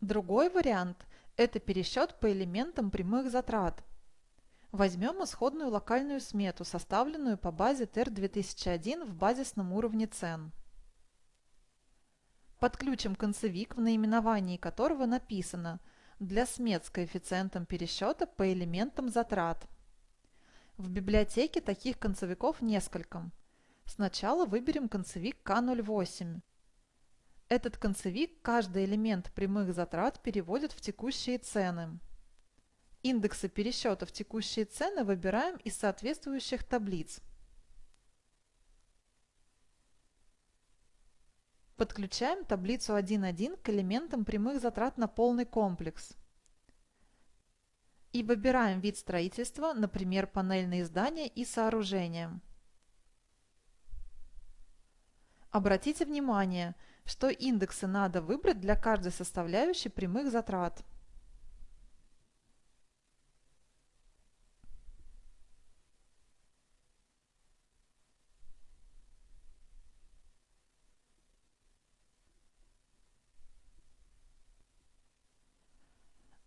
Другой вариант – это пересчет по элементам прямых затрат. Возьмем исходную локальную смету, составленную по базе TER-2001 в базисном уровне цен. Подключим концевик, в наименовании которого написано «Для смет с коэффициентом пересчета по элементам затрат». В библиотеке таких концевиков несколько. Сначала выберем концевик К08. Этот концевик каждый элемент прямых затрат переводит в текущие цены. Индексы пересчета в текущие цены выбираем из соответствующих таблиц. Подключаем таблицу 1.1 к элементам прямых затрат на полный комплекс. И выбираем вид строительства, например, панельные здания и сооружения. Обратите внимание, что индексы надо выбрать для каждой составляющей прямых затрат.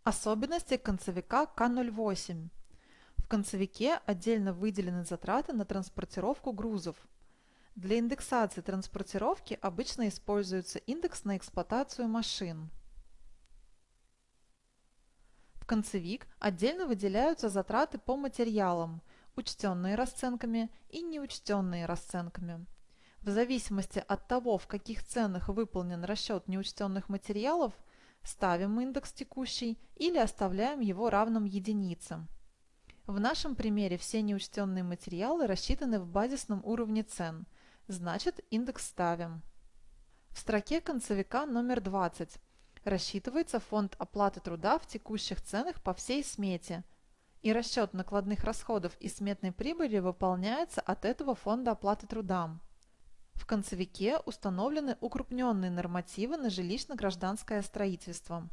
Особенности концевика К08. В концевике отдельно выделены затраты на транспортировку грузов. Для индексации транспортировки обычно используется индекс на эксплуатацию машин. В концевик отдельно выделяются затраты по материалам, учтенные расценками и неучтенные расценками. В зависимости от того, в каких ценах выполнен расчет неучтенных материалов – ставим индекс текущий или оставляем его равным единице. В нашем примере все неучтенные материалы рассчитаны в базисном уровне цен, значит индекс ставим. В строке концевика номер 20 рассчитывается фонд оплаты труда в текущих ценах по всей смете, и расчет накладных расходов и сметной прибыли выполняется от этого фонда оплаты труда. В концевике установлены укрупненные нормативы на жилищно-гражданское строительство.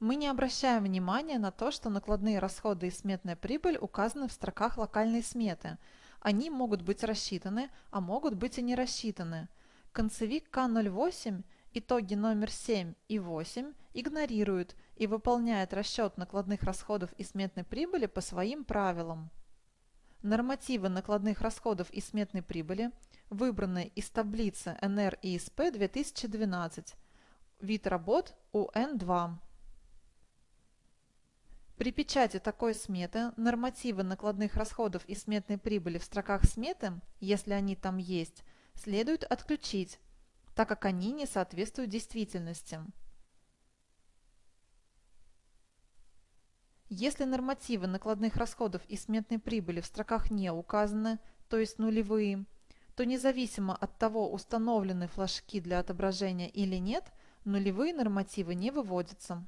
Мы не обращаем внимания на то, что накладные расходы и сметная прибыль указаны в строках локальной сметы. Они могут быть рассчитаны, а могут быть и не рассчитаны. Концевик К08 итоги номер 7 и 8 игнорирует и выполняет расчет накладных расходов и сметной прибыли по своим правилам. Нормативы накладных расходов и сметной прибыли выбраны из таблицы НР ИСП 2012, вид работ УН2. При печати такой сметы нормативы накладных расходов и сметной прибыли в строках сметы, если они там есть, следует отключить, так как они не соответствуют действительности. Если нормативы накладных расходов и сметной прибыли в строках не указаны, то есть нулевые, то независимо от того, установлены флажки для отображения или нет, нулевые нормативы не выводятся.